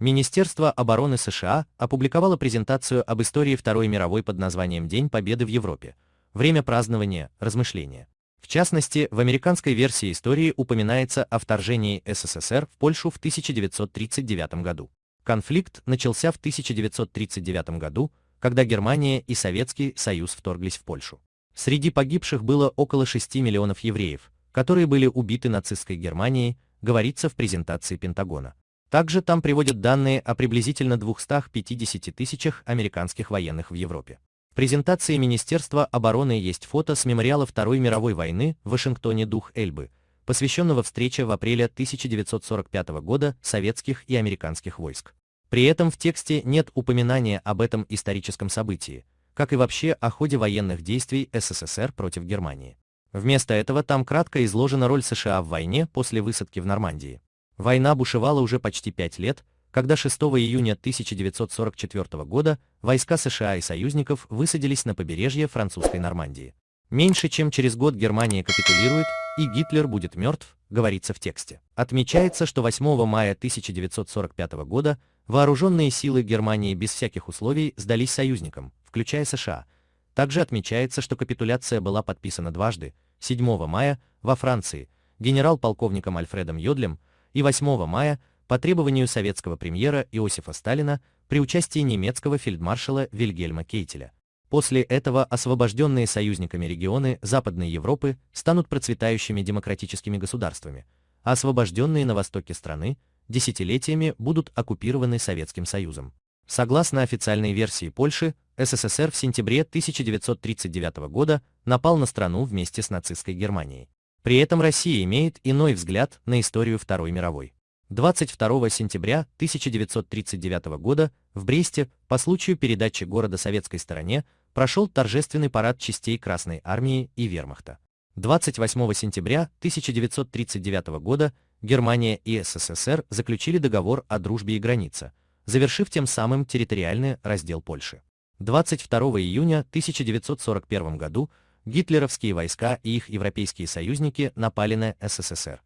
Министерство обороны США опубликовало презентацию об истории Второй мировой под названием День Победы в Европе. Время празднования, размышления. В частности, в американской версии истории упоминается о вторжении СССР в Польшу в 1939 году. Конфликт начался в 1939 году, когда Германия и Советский Союз вторглись в Польшу. Среди погибших было около 6 миллионов евреев, которые были убиты нацистской Германией, говорится в презентации Пентагона. Также там приводят данные о приблизительно 250 тысячах американских военных в Европе. В презентации Министерства обороны есть фото с мемориала Второй мировой войны в Вашингтоне «Дух Эльбы», посвященного встрече в апреле 1945 года советских и американских войск. При этом в тексте нет упоминания об этом историческом событии, как и вообще о ходе военных действий СССР против Германии. Вместо этого там кратко изложена роль США в войне после высадки в Нормандии. Война бушевала уже почти пять лет, когда 6 июня 1944 года войска США и союзников высадились на побережье французской Нормандии. Меньше чем через год Германия капитулирует, и Гитлер будет мертв, говорится в тексте. Отмечается, что 8 мая 1945 года вооруженные силы Германии без всяких условий сдались союзникам, включая США. Также отмечается, что капитуляция была подписана дважды, 7 мая во Франции, генерал-полковником Альфредом Йодлем, и 8 мая по требованию советского премьера Иосифа Сталина при участии немецкого фельдмаршала Вильгельма Кейтеля. После этого освобожденные союзниками регионы Западной Европы станут процветающими демократическими государствами, а освобожденные на востоке страны десятилетиями будут оккупированы Советским Союзом. Согласно официальной версии Польши, СССР в сентябре 1939 года напал на страну вместе с нацистской Германией. При этом Россия имеет иной взгляд на историю Второй мировой. 22 сентября 1939 года в Бресте по случаю передачи города советской стороне прошел торжественный парад частей Красной армии и вермахта. 28 сентября 1939 года Германия и СССР заключили договор о дружбе и границе, завершив тем самым территориальный раздел Польши. 22 июня 1941 году гитлеровские войска и их европейские союзники напали на СССР.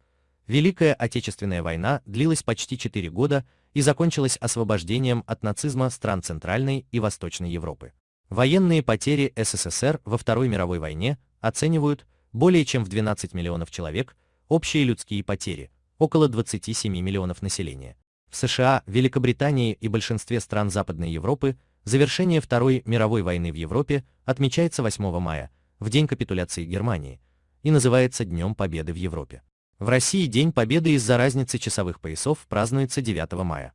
Великая Отечественная война длилась почти 4 года и закончилась освобождением от нацизма стран Центральной и Восточной Европы. Военные потери СССР во Второй мировой войне оценивают более чем в 12 миллионов человек, общие людские потери – около 27 миллионов населения. В США, Великобритании и большинстве стран Западной Европы завершение Второй мировой войны в Европе отмечается 8 мая, в день капитуляции Германии, и называется Днем Победы в Европе. В России День Победы из-за разницы часовых поясов празднуется 9 мая.